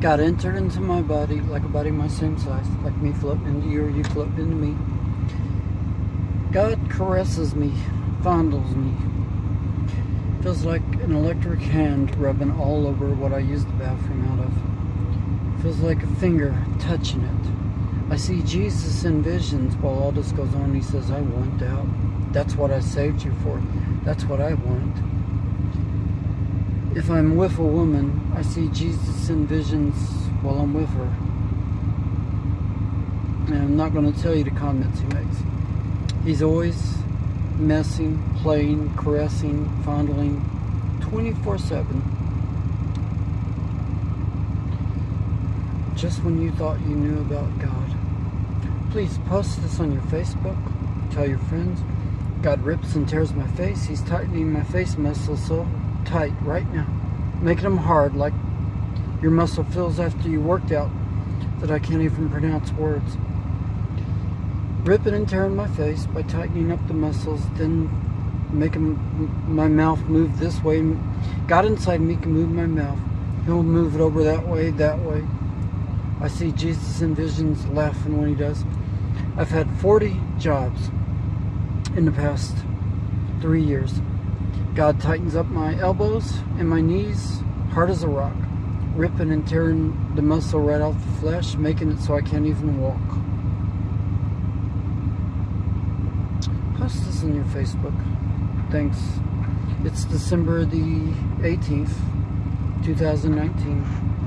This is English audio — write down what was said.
God entered into my body like a body my same size, like me floating into you or you floating into me. God caresses me, fondles me. Feels like an electric hand rubbing all over what I use the bathroom out of. Feels like a finger touching it. I see Jesus in visions while all this goes on. He says, I want out. That's what I saved you for. That's what I want. If I'm with a woman, I see Jesus in visions while I'm with her. And I'm not going to tell you the comments he makes. He's always messing, playing, caressing, fondling 24 7. Just when you thought you knew about God. Please post this on your Facebook. Tell your friends. God rips and tears my face. He's tightening my face muscles so tight right now, making them hard like your muscle feels after you worked out that I can't even pronounce words. Ripping and tearing my face by tightening up the muscles, then making my mouth move this way. God inside me can move my mouth. He'll move it over that way, that way. I see Jesus in visions laughing when he does. I've had 40 jobs in the past three years. God tightens up my elbows and my knees, hard as a rock, ripping and tearing the muscle right off the flesh, making it so I can't even walk. Post this on your Facebook. Thanks. It's December the 18th, 2019.